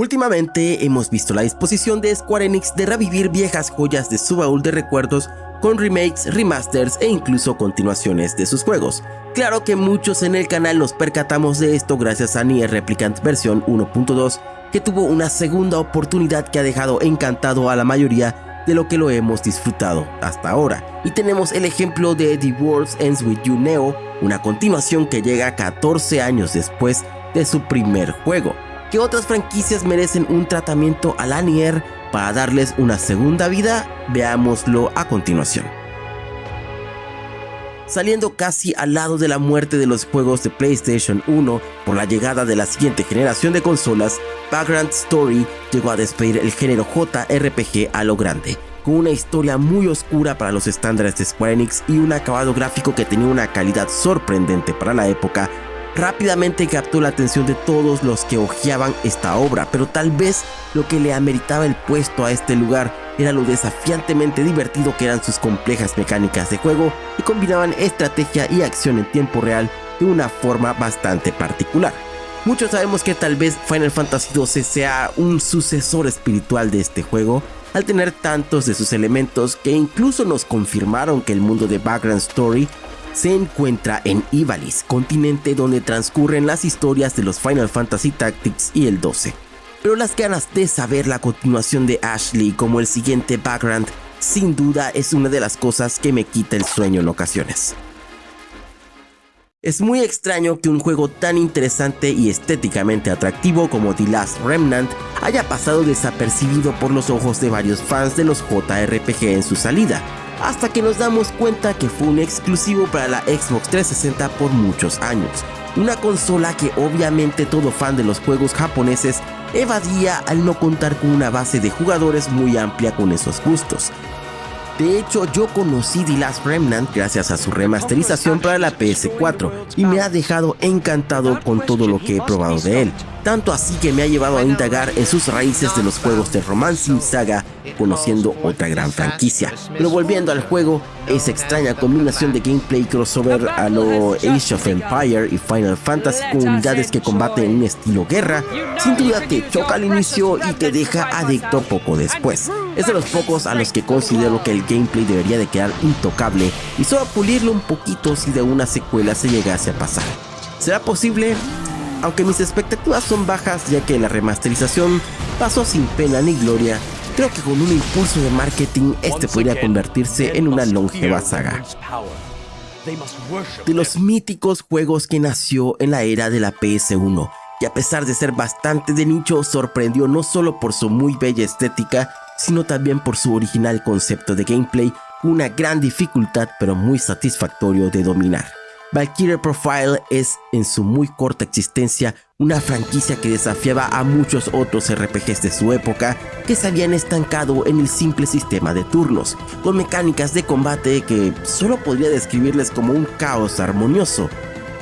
Últimamente hemos visto la disposición de Square Enix de revivir viejas joyas de su baúl de recuerdos con remakes, remasters e incluso continuaciones de sus juegos. Claro que muchos en el canal nos percatamos de esto gracias a Nier Replicant versión 1.2 que tuvo una segunda oportunidad que ha dejado encantado a la mayoría de lo que lo hemos disfrutado hasta ahora. Y tenemos el ejemplo de The World Ends With You Neo, una continuación que llega 14 años después de su primer juego que otras franquicias merecen un tratamiento a la Nier para darles una segunda vida, veámoslo a continuación. Saliendo casi al lado de la muerte de los juegos de PlayStation 1 por la llegada de la siguiente generación de consolas, Background Story llegó a despedir el género JRPG a lo grande, con una historia muy oscura para los estándares de Square Enix y un acabado gráfico que tenía una calidad sorprendente para la época rápidamente captó la atención de todos los que hojeaban esta obra, pero tal vez lo que le ameritaba el puesto a este lugar era lo desafiantemente divertido que eran sus complejas mecánicas de juego y combinaban estrategia y acción en tiempo real de una forma bastante particular. Muchos sabemos que tal vez Final Fantasy XII sea un sucesor espiritual de este juego, al tener tantos de sus elementos que incluso nos confirmaron que el mundo de Background Story se encuentra en Ivalice, continente donde transcurren las historias de los Final Fantasy Tactics y el 12. Pero las ganas de saber la continuación de Ashley como el siguiente background sin duda es una de las cosas que me quita el sueño en ocasiones. Es muy extraño que un juego tan interesante y estéticamente atractivo como The Last Remnant haya pasado desapercibido por los ojos de varios fans de los JRPG en su salida, hasta que nos damos cuenta que fue un exclusivo para la Xbox 360 por muchos años. Una consola que obviamente todo fan de los juegos japoneses evadía al no contar con una base de jugadores muy amplia con esos gustos. De hecho, yo conocí The Last Remnant gracias a su remasterización para la PS4 y me ha dejado encantado con todo lo que he probado de él tanto así que me ha llevado a indagar en sus raíces de los juegos de Romancing Saga, conociendo otra gran franquicia. Pero volviendo al juego, esa extraña combinación de gameplay crossover a lo Age of Empire y Final Fantasy con unidades que combaten en un estilo guerra, sin duda te choca al inicio y te deja adicto poco después. Es de los pocos a los que considero que el gameplay debería de quedar intocable y solo pulirlo un poquito si de una secuela se llegase a pasar. ¿Será posible? Aunque mis expectativas son bajas ya que la remasterización pasó sin pena ni gloria, creo que con un impulso de marketing este podría convertirse en una longeva saga. De los míticos juegos que nació en la era de la PS1, y a pesar de ser bastante de nicho, sorprendió no solo por su muy bella estética, sino también por su original concepto de gameplay, una gran dificultad pero muy satisfactorio de dominar. Valkyrie Profile es, en su muy corta existencia, una franquicia que desafiaba a muchos otros RPGs de su época que se habían estancado en el simple sistema de turnos, con mecánicas de combate que solo podría describirles como un caos armonioso,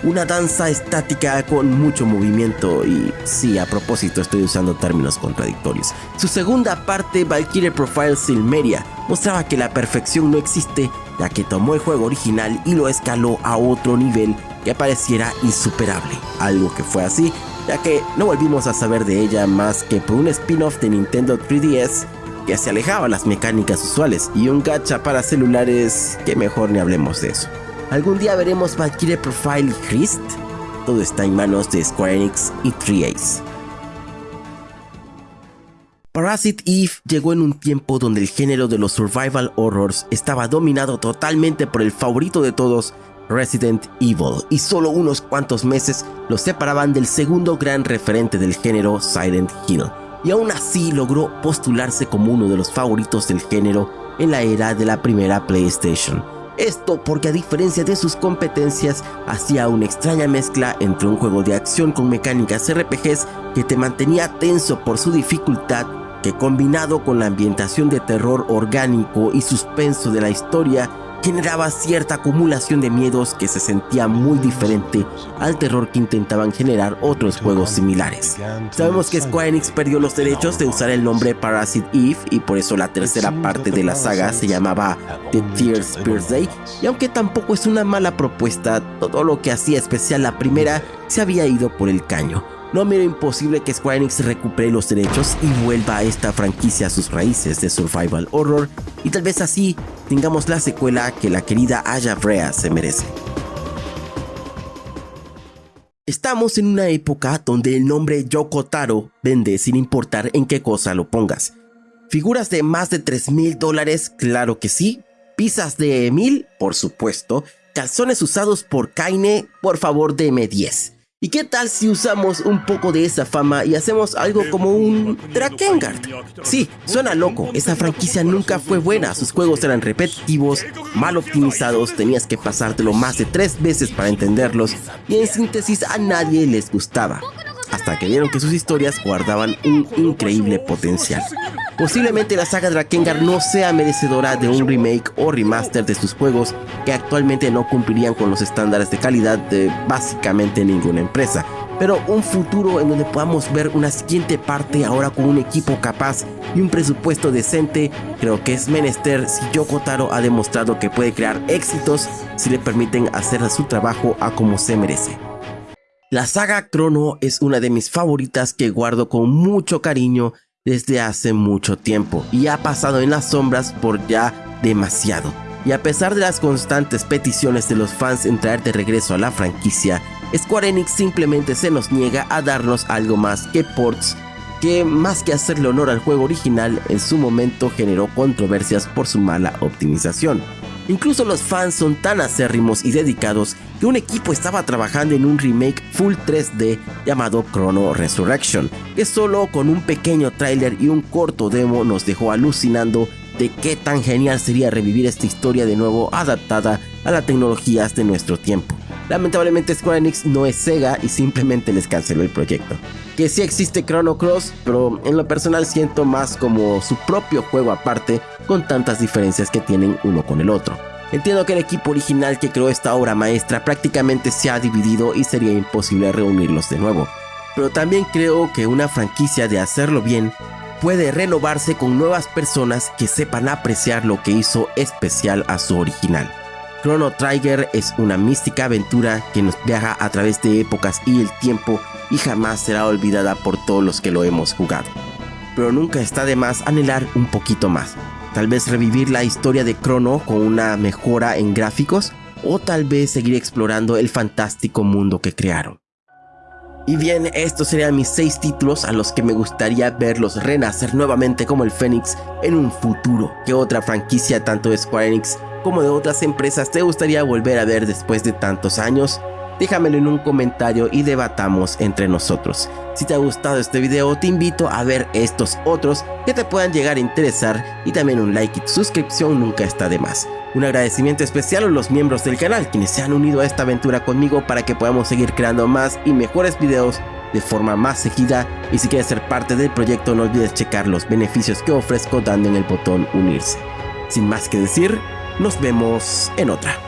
una danza estática con mucho movimiento y sí, a propósito estoy usando términos contradictorios. Su segunda parte, Valkyrie Profile Silmeria, mostraba que la perfección no existe ya que tomó el juego original y lo escaló a otro nivel que pareciera insuperable, algo que fue así, ya que no volvimos a saber de ella más que por un spin-off de Nintendo 3DS que se alejaba las mecánicas usuales y un gacha para celulares que mejor ni hablemos de eso. ¿Algún día veremos Valkyrie Profile Christ? Todo está en manos de Square Enix y 3Ace. Parasite Eve llegó en un tiempo donde el género de los survival horrors estaba dominado totalmente por el favorito de todos, Resident Evil, y solo unos cuantos meses lo separaban del segundo gran referente del género, Silent Hill, y aún así logró postularse como uno de los favoritos del género en la era de la primera PlayStation. Esto porque a diferencia de sus competencias, hacía una extraña mezcla entre un juego de acción con mecánicas RPGs que te mantenía tenso por su dificultad que combinado con la ambientación de terror orgánico y suspenso de la historia, generaba cierta acumulación de miedos que se sentía muy diferente al terror que intentaban generar otros juegos similares. Sabemos que Square Enix perdió los derechos de usar el nombre Parasite Eve y por eso la tercera parte de la saga se llamaba The Tears Birthday y aunque tampoco es una mala propuesta, todo lo que hacía especial la primera se había ido por el caño no miro imposible que Square Enix recupere los derechos y vuelva a esta franquicia a sus raíces de survival horror y tal vez así tengamos la secuela que la querida Aya Brea se merece. Estamos en una época donde el nombre Yoko Taro vende sin importar en qué cosa lo pongas. Figuras de más de 3 mil dólares, claro que sí. Pizzas de mil, por supuesto. Calzones usados por Kaine, por favor deme 10. ¿Y qué tal si usamos un poco de esa fama y hacemos algo como un Drakengard? Sí, suena loco, esa franquicia nunca fue buena, sus juegos eran repetitivos, mal optimizados, tenías que pasártelo más de tres veces para entenderlos. Y en síntesis a nadie les gustaba, hasta que vieron que sus historias guardaban un increíble potencial. Posiblemente la saga Drakengard no sea merecedora de un remake o remaster de sus juegos que actualmente no cumplirían con los estándares de calidad de básicamente ninguna empresa. Pero un futuro en donde podamos ver una siguiente parte ahora con un equipo capaz y un presupuesto decente, creo que es menester si Yoko Taro ha demostrado que puede crear éxitos si le permiten hacer su trabajo a como se merece. La saga Chrono es una de mis favoritas que guardo con mucho cariño desde hace mucho tiempo y ha pasado en las sombras por ya demasiado. Y a pesar de las constantes peticiones de los fans en traer de regreso a la franquicia, Square Enix simplemente se nos niega a darnos algo más que ports que más que hacerle honor al juego original en su momento generó controversias por su mala optimización. Incluso los fans son tan acérrimos y dedicados que un equipo estaba trabajando en un remake full 3D llamado Chrono Resurrection, que solo con un pequeño tráiler y un corto demo nos dejó alucinando de qué tan genial sería revivir esta historia de nuevo adaptada a las tecnologías de nuestro tiempo. Lamentablemente Square Enix no es Sega y simplemente les canceló el proyecto. Que sí existe Chrono Cross, pero en lo personal siento más como su propio juego aparte con tantas diferencias que tienen uno con el otro. Entiendo que el equipo original que creó esta obra maestra prácticamente se ha dividido y sería imposible reunirlos de nuevo, pero también creo que una franquicia de hacerlo bien puede renovarse con nuevas personas que sepan apreciar lo que hizo especial a su original. Chrono Trigger es una mística aventura que nos viaja a través de épocas y el tiempo y jamás será olvidada por todos los que lo hemos jugado. Pero nunca está de más anhelar un poquito más. Tal vez revivir la historia de Chrono con una mejora en gráficos o tal vez seguir explorando el fantástico mundo que crearon. Y bien, estos serían mis 6 títulos a los que me gustaría verlos renacer nuevamente como el Fénix en un futuro. ¿Qué otra franquicia tanto de Square Enix como de otras empresas te gustaría volver a ver después de tantos años? Déjamelo en un comentario y debatamos entre nosotros. Si te ha gustado este video te invito a ver estos otros que te puedan llegar a interesar y también un like y suscripción nunca está de más. Un agradecimiento especial a los miembros del canal quienes se han unido a esta aventura conmigo para que podamos seguir creando más y mejores videos de forma más seguida y si quieres ser parte del proyecto no olvides checar los beneficios que ofrezco dando en el botón unirse. Sin más que decir, nos vemos en otra.